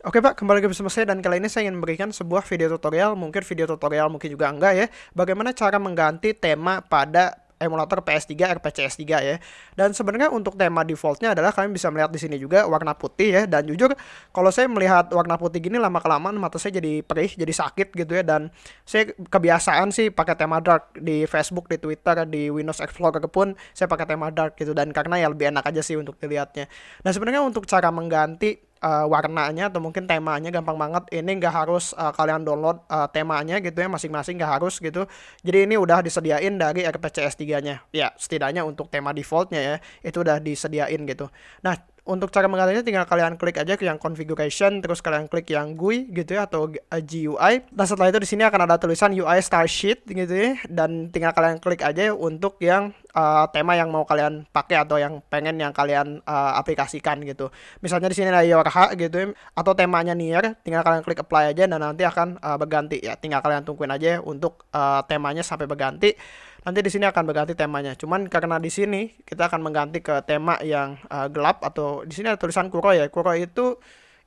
Oke Pak, kembali lagi bersama saya dan kali ini saya ingin memberikan sebuah video tutorial, mungkin video tutorial mungkin juga enggak ya, bagaimana cara mengganti tema pada emulator PS3 RPCS3 ya. Dan sebenarnya untuk tema defaultnya adalah kalian bisa melihat di sini juga warna putih ya. Dan jujur kalau saya melihat warna putih gini lama kelamaan mata saya jadi perih, jadi sakit gitu ya. Dan saya kebiasaan sih pakai tema dark di Facebook, di Twitter, di Windows Explorer pun saya pakai tema dark gitu. Dan karena ya lebih enak aja sih untuk dilihatnya. Nah sebenarnya untuk cara mengganti uh, warnanya atau mungkin temanya gampang banget. Ini nggak harus uh, kalian download uh, temanya gitu ya masing-masing nggak harus gitu. Jadi ini udah disediain dari RPCS 3 nya ya setidaknya untuk tema defaultnya ya itu udah disediain gitu. Nah untuk cara menggantinya tinggal kalian klik aja ke yang configuration terus kalian klik yang GUI gitu ya atau GUI dan setelah itu di sini akan ada tulisan UI style sheet gitu ya dan tinggal kalian klik aja untuk yang uh, tema yang mau kalian pakai atau yang pengen yang kalian uh, aplikasikan gitu. Misalnya di sini ada your gitu atau temanya near tinggal kalian klik apply aja dan nanti akan uh, berganti. Ya tinggal kalian tungguin aja untuk uh, temanya sampai berganti. Nanti di sini akan berganti temanya. Cuman karena di sini kita akan mengganti ke tema yang uh, gelap atau di sini ada tulisan kuro ya. Kuro itu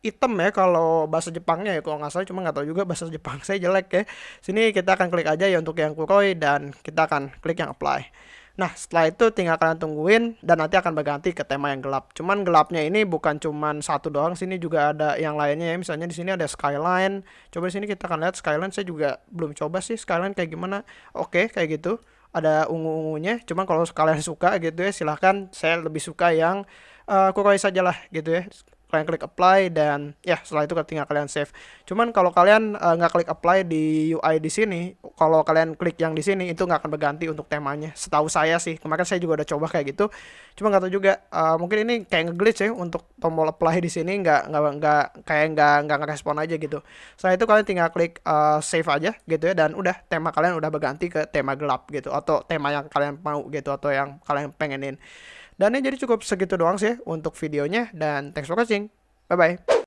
hitam ya kalau bahasa Jepangnya ya kalau nggak salah. Cuma nggak tahu juga bahasa Jepang saya jelek ya. Sini kita akan klik aja ya untuk yang kuroi dan kita akan klik yang apply Nah, setelah itu tinggal kalian tungguin dan nanti akan berganti ke tema yang gelap. Cuman gelapnya ini bukan cuman satu doang, sini juga ada yang lainnya ya. Misalnya di sini ada skyline. Coba di sini kita akan lihat skyline. Saya juga belum coba sih skyline kayak gimana. Oke, kayak gitu ada ungu-ungunya cuman kalau kalian suka gitu ya silahkan saya lebih suka yang uh, kuroi saja lah gitu ya kalian klik apply dan ya setelah itu tinggal kalian save. Cuman kalau kalian uh, nggak klik apply di UI di sini, kalau kalian klik yang di sini itu nggak akan berganti untuk temanya. Setahu saya sih, kemarin saya juga udah coba kayak gitu. Cuma nggak tahu juga, uh, mungkin ini kayak ngeglitch ya untuk tombol apply di sini nggak nggak nggak kayak nggak nggak ngerespon aja gitu. Setelah itu kalian tinggal klik uh, save aja gitu ya dan udah tema kalian udah berganti ke tema gelap gitu atau tema yang kalian mau gitu atau yang kalian pengenin. Dan ini jadi cukup segitu doang sih untuk videonya dan thanks for watching. Bye bye.